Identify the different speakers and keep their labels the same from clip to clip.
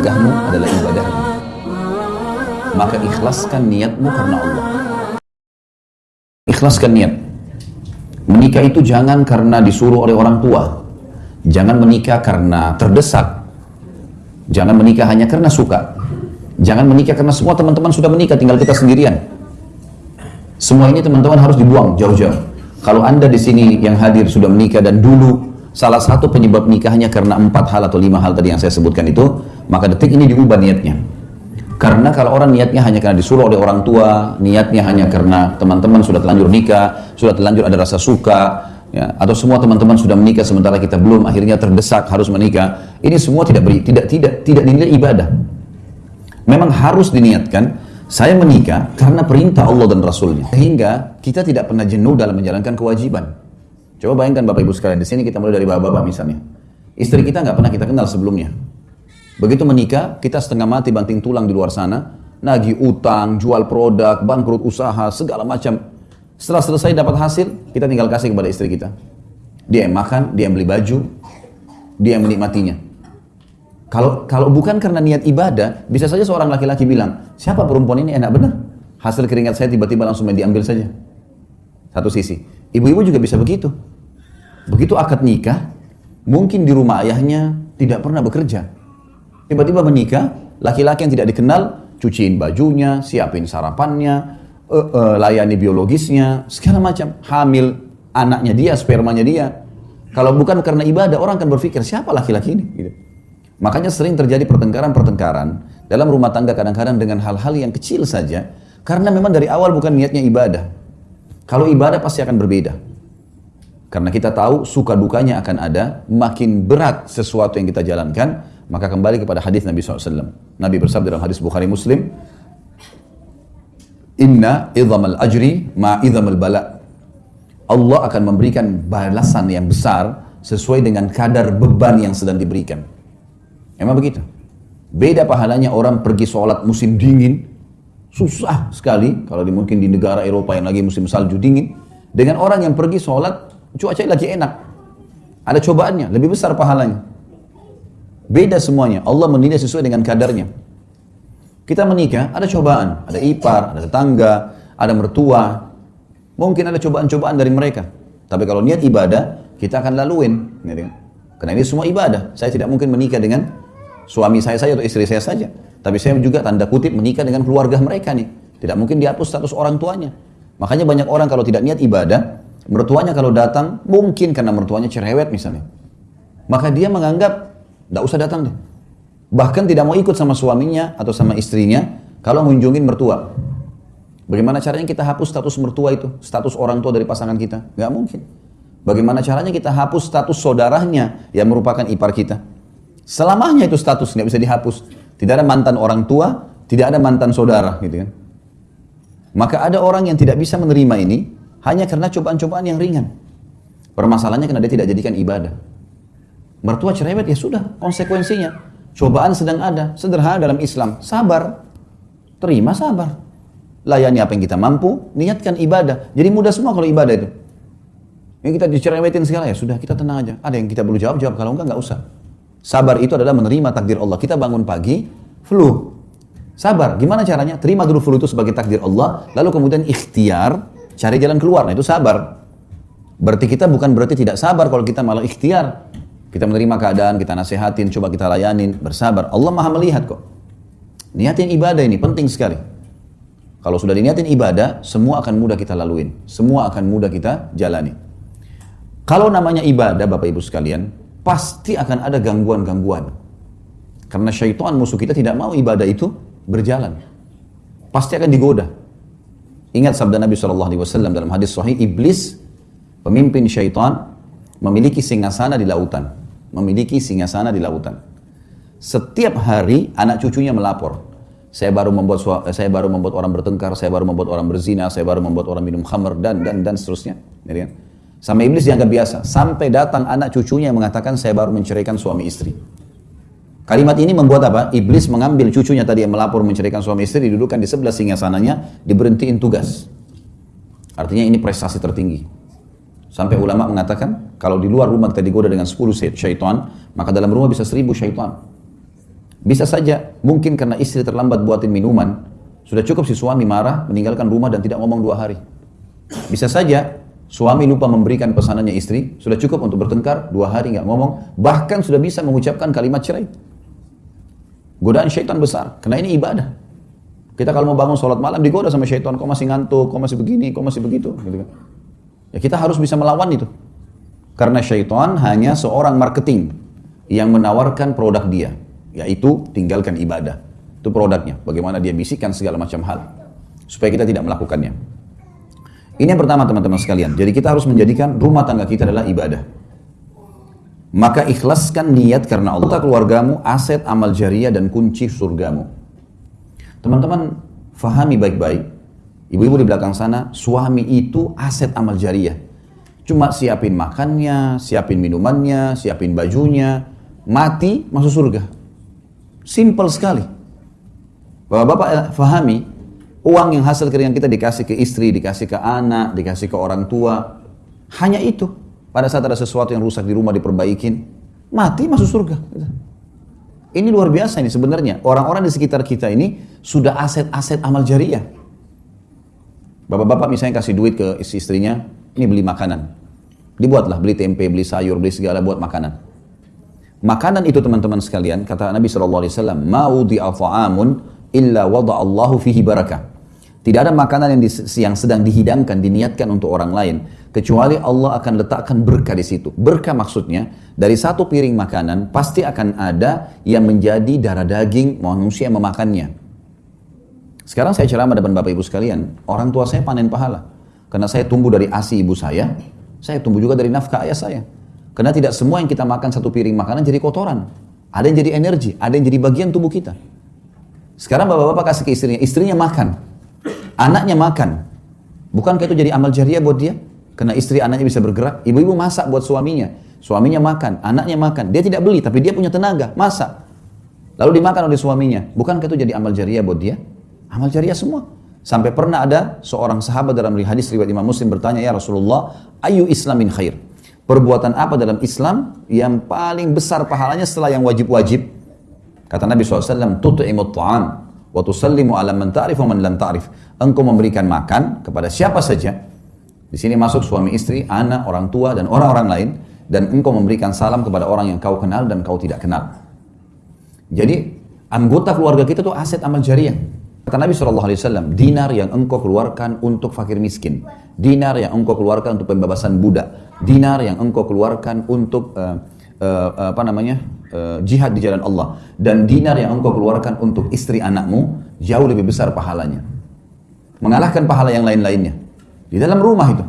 Speaker 1: keluargamu adalah ibadahmu. Maka ikhlaskan niatmu karena Allah. Ikhlaskan niat. Menikah itu jangan karena disuruh oleh orang tua. Jangan menikah karena terdesak. Jangan menikah hanya karena suka. Jangan menikah karena semua teman-teman sudah menikah, tinggal kita sendirian. Semua ini teman-teman harus dibuang jauh-jauh. Kalau anda di sini yang hadir sudah menikah dan dulu salah satu penyebab nikahnya karena empat hal atau lima hal tadi yang saya sebutkan itu, maka detik ini diubah niatnya. Karena kalau orang niatnya hanya karena disuruh oleh orang tua, niatnya hanya karena teman-teman sudah terlanjur nikah, sudah terlanjur ada rasa suka, ya, atau semua teman-teman sudah menikah sementara kita belum, akhirnya terdesak harus menikah. Ini semua tidak beri, tidak tidak tidak dinilai ibadah. Memang harus diniatkan saya menikah karena perintah Allah dan Rasulnya. Sehingga kita tidak pernah jenuh dalam menjalankan kewajiban. Coba bayangkan Bapak Ibu sekalian, di sini kita mulai dari bapak-bapak misalnya. Istri kita nggak pernah kita kenal sebelumnya. Begitu menikah, kita setengah mati banting tulang di luar sana, nagih utang, jual produk, bangkrut usaha, segala macam. Setelah selesai dapat hasil, kita tinggal kasih kepada istri kita. Dia yang makan, dia yang beli baju, dia yang menikmatinya. Kalau kalau bukan karena niat ibadah, bisa saja seorang laki-laki bilang, siapa perempuan ini enak benar? Hasil keringat saya tiba-tiba langsung diambil saja. Satu sisi. Ibu-ibu juga bisa begitu. Begitu akad nikah, mungkin di rumah ayahnya tidak pernah bekerja. Tiba-tiba menikah, laki-laki yang tidak dikenal, cuciin bajunya, siapin sarapannya, uh, uh, layani biologisnya, segala macam. Hamil anaknya dia, spermanya dia. Kalau bukan karena ibadah, orang akan berpikir, siapa laki-laki ini? Gitu. Makanya sering terjadi pertengkaran-pertengkaran dalam rumah tangga kadang-kadang dengan hal-hal yang kecil saja, karena memang dari awal bukan niatnya ibadah. Kalau ibadah pasti akan berbeda. Karena kita tahu suka dukanya akan ada, makin berat sesuatu yang kita jalankan, maka kembali kepada hadis Nabi SAW. Nabi bersabda dalam hadis Bukhari Muslim, Inna idhamal ajri ma idhamal bala. Allah akan memberikan balasan yang besar sesuai dengan kadar beban yang sedang diberikan. Emang begitu. Beda pahalanya orang pergi sholat musim dingin, susah sekali kalau mungkin di negara Eropa yang lagi musim salju dingin, dengan orang yang pergi sholat cuaca lagi enak. Ada cobaannya, lebih besar pahalanya. Beda semuanya. Allah menilai sesuai dengan kadarnya. Kita menikah, ada cobaan. Ada ipar, ada tetangga, ada mertua. Mungkin ada cobaan-cobaan dari mereka. Tapi kalau niat ibadah, kita akan laluin. Kan? Karena ini semua ibadah. Saya tidak mungkin menikah dengan suami saya saja atau istri saya saja. Tapi saya juga tanda kutip menikah dengan keluarga mereka nih. Tidak mungkin dihapus status orang tuanya. Makanya banyak orang kalau tidak niat ibadah, mertuanya kalau datang, mungkin karena mertuanya cerewet misalnya. Maka dia menganggap tidak usah datang deh. Bahkan tidak mau ikut sama suaminya atau sama istrinya kalau mengunjungin mertua. Bagaimana caranya kita hapus status mertua itu? Status orang tua dari pasangan kita? Gak mungkin. Bagaimana caranya kita hapus status saudaranya yang merupakan ipar kita? Selamanya itu status nggak bisa dihapus. Tidak ada mantan orang tua, tidak ada mantan saudara, gitu kan? Maka ada orang yang tidak bisa menerima ini hanya karena cobaan-cobaan yang ringan. Permasalahannya karena dia tidak jadikan ibadah. Mertua cerewet ya sudah konsekuensinya. Cobaan sedang ada, sederhana dalam Islam. Sabar, terima sabar. Layani apa yang kita mampu, niatkan ibadah. Jadi mudah semua kalau ibadah itu. Yang kita dicerewetin segala ya sudah kita tenang aja. Ada yang kita perlu jawab, jawab. Kalau enggak, enggak usah. Sabar itu adalah menerima takdir Allah. Kita bangun pagi, flu. Sabar. Gimana caranya? Terima dulu flu itu sebagai takdir Allah. Lalu kemudian ikhtiar, cari jalan keluar. Nah itu sabar. Berarti kita bukan berarti tidak sabar kalau kita malah ikhtiar. Kita menerima keadaan, kita nasihatin, coba kita layanin, bersabar. Allah maha melihat kok. Niatin ibadah ini penting sekali. Kalau sudah diniatin ibadah, semua akan mudah kita laluin. Semua akan mudah kita jalani. Kalau namanya ibadah, Bapak Ibu sekalian, pasti akan ada gangguan-gangguan. Karena syaitan musuh kita tidak mau ibadah itu berjalan. Pasti akan digoda. Ingat sabda Nabi SAW dalam hadis sahih, iblis, pemimpin syaitan, memiliki singgasana di lautan memiliki singasana di lautan. Setiap hari anak cucunya melapor. Saya baru membuat saya baru membuat orang bertengkar, saya baru membuat orang berzina, saya baru membuat orang minum khamr dan dan dan seterusnya. Ya kan? Sama iblis dianggap biasa. Sampai datang anak cucunya yang mengatakan saya baru menceraikan suami istri. Kalimat ini membuat apa? Iblis mengambil cucunya tadi yang melapor menceraikan suami istri, didudukan di sebelah singgasananya, diberhentiin tugas. Artinya ini prestasi tertinggi. Sampai ulama mengatakan, kalau di luar rumah kita digoda dengan 10 syaitan, maka dalam rumah bisa 1000 syaitan. Bisa saja, mungkin karena istri terlambat buatin minuman, sudah cukup si suami marah, meninggalkan rumah dan tidak ngomong dua hari. Bisa saja, suami lupa memberikan pesanannya istri, sudah cukup untuk bertengkar, dua hari nggak ngomong, bahkan sudah bisa mengucapkan kalimat cerai. Godaan syaitan besar, karena ini ibadah. Kita kalau mau bangun sholat malam digoda sama syaitan, kau masih ngantuk, kau masih begini, kau masih begitu. Gitu kan. Ya kita harus bisa melawan itu. Karena syaitan hanya seorang marketing yang menawarkan produk dia yaitu tinggalkan ibadah. Itu produknya, bagaimana dia bisikkan segala macam hal supaya kita tidak melakukannya. Ini yang pertama teman-teman sekalian. Jadi kita harus menjadikan rumah tangga kita adalah ibadah. Maka ikhlaskan niat karena Allah keluargamu, aset amal jariah dan kunci surgamu. Teman-teman fahami baik-baik. Ibu-ibu di belakang sana, suami itu aset amal jariah. Cuma siapin makannya, siapin minumannya, siapin bajunya, mati masuk surga. Simple sekali. Bapak-bapak eh, fahami, uang yang hasil keringan kita dikasih ke istri, dikasih ke anak, dikasih ke orang tua. Hanya itu. Pada saat ada sesuatu yang rusak di rumah diperbaikin, mati masuk surga. Ini luar biasa ini sebenarnya. Orang-orang di sekitar kita ini sudah aset-aset amal jariah. Bapak-bapak misalnya kasih duit ke istri-istrinya, ini beli makanan. Dibuatlah, beli tempe, beli sayur, beli segala buat makanan. Makanan itu teman-teman sekalian, kata Nabi SAW, Ma'udi ta'amun illa wada Allahu fihi barakah. Tidak ada makanan yang, di, yang sedang dihidangkan, diniatkan untuk orang lain, kecuali Allah akan letakkan berkah di situ. Berkah maksudnya, dari satu piring makanan, pasti akan ada yang menjadi darah daging manusia yang memakannya. Sekarang saya ceramah depan Bapak Ibu sekalian, orang tua saya panen pahala. Karena saya tumbuh dari asi ibu saya, saya tumbuh juga dari nafkah ayah saya. Karena tidak semua yang kita makan satu piring makanan jadi kotoran. Ada yang jadi energi, ada yang jadi bagian tubuh kita. Sekarang bapak-bapak kasih ke istrinya, istrinya makan. Anaknya makan. Bukankah itu jadi amal jariah buat dia? Karena istri anaknya bisa bergerak. Ibu-ibu masak buat suaminya. Suaminya makan, anaknya makan. Dia tidak beli, tapi dia punya tenaga, masak. Lalu dimakan oleh suaminya. Bukankah itu jadi amal jariah buat dia? Amal jariah semua. Sampai pernah ada seorang sahabat dalam hadis riwayat Imam Muslim bertanya, Ya Rasulullah, ayu islamin khair? Perbuatan apa dalam Islam yang paling besar pahalanya setelah yang wajib-wajib? Kata Nabi SAW, Tutu'imut ta'am, wa tusallimu ala man ta'rif wa man lam ta'rif. Engkau memberikan makan kepada siapa saja. Di sini masuk suami istri, anak, orang tua, dan orang-orang lain. Dan engkau memberikan salam kepada orang yang kau kenal dan kau tidak kenal. Jadi, anggota keluarga kita itu aset amal jariah. Kata Nabi SAW, dinar yang engkau keluarkan untuk fakir miskin dinar yang engkau keluarkan untuk pembebasan budak, dinar yang engkau keluarkan untuk uh, uh, apa namanya uh, jihad di jalan Allah, dan dinar yang engkau keluarkan untuk istri anakmu jauh lebih besar pahalanya, mengalahkan pahala yang lain-lainnya di dalam rumah itu.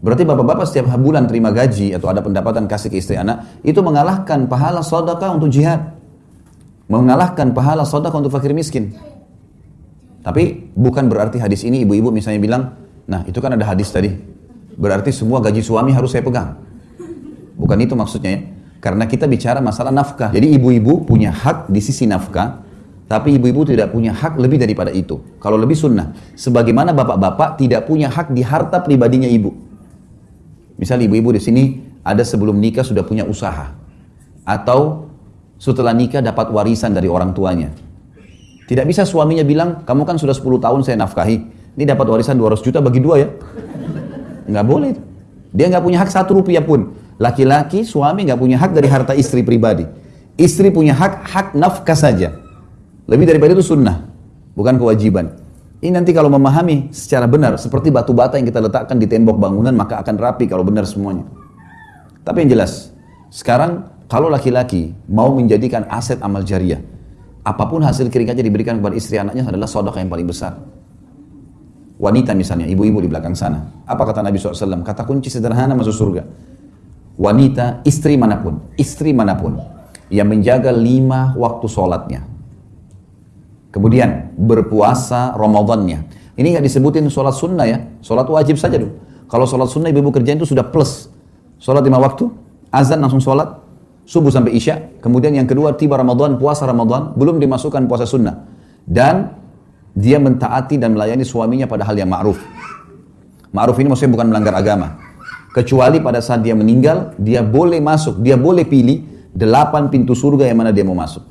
Speaker 1: Berarti bapak-bapak setiap bulan terima gaji atau ada pendapatan kasih ke istri anak, itu mengalahkan pahala sedekah untuk jihad. Mengalahkan pahala sedekah untuk fakir miskin. Tapi bukan berarti hadis ini ibu-ibu misalnya bilang, Nah itu kan ada hadis tadi. Berarti semua gaji suami harus saya pegang. Bukan itu maksudnya ya. Karena kita bicara masalah nafkah. Jadi ibu-ibu punya hak di sisi nafkah. Tapi ibu-ibu tidak punya hak lebih daripada itu. Kalau lebih sunnah. Sebagaimana bapak-bapak tidak punya hak di harta pribadinya ibu. Misal ibu-ibu di sini ada sebelum nikah sudah punya usaha. Atau setelah nikah dapat warisan dari orang tuanya. Tidak bisa suaminya bilang, kamu kan sudah 10 tahun saya nafkahi ini dapat warisan 200 juta bagi dua ya. Nggak boleh. Dia nggak punya hak satu rupiah pun. Laki-laki, suami nggak punya hak dari harta istri pribadi. Istri punya hak, hak nafkah saja. Lebih daripada itu sunnah. Bukan kewajiban. Ini nanti kalau memahami secara benar, seperti batu bata yang kita letakkan di tembok bangunan, maka akan rapi kalau benar semuanya. Tapi yang jelas, sekarang kalau laki-laki mau menjadikan aset amal jariah, apa pun hasil keringatnya diberikan kepada istri anaknya adalah sodok yang paling besar wanita misalnya, ibu-ibu di belakang sana. Apa kata Nabi SAW? Kata kunci sederhana masuk surga. Wanita, istri mana pun, istri mana pun, yang menjaga lima waktu sholatnya. Kemudian berpuasa Ramadannya. Ini nggak disebutin sholat sunnah ya, sholat wajib saja dulu. Kalau sholat sunnah ibu-ibu kerjain itu sudah plus. Sholat lima waktu, azan langsung sholat, subuh sampai isya. Kemudian yang kedua tiba Ramadan, puasa Ramadan, belum dimasukkan puasa sunnah. Dan dia mentaati dan melayani suaminya pada hal yang ma'ruf. Ma'ruf ini maksudnya bukan melanggar agama. Kecuali pada saat dia meninggal, dia boleh masuk, dia boleh pilih delapan pintu surga yang mana dia mau masuk.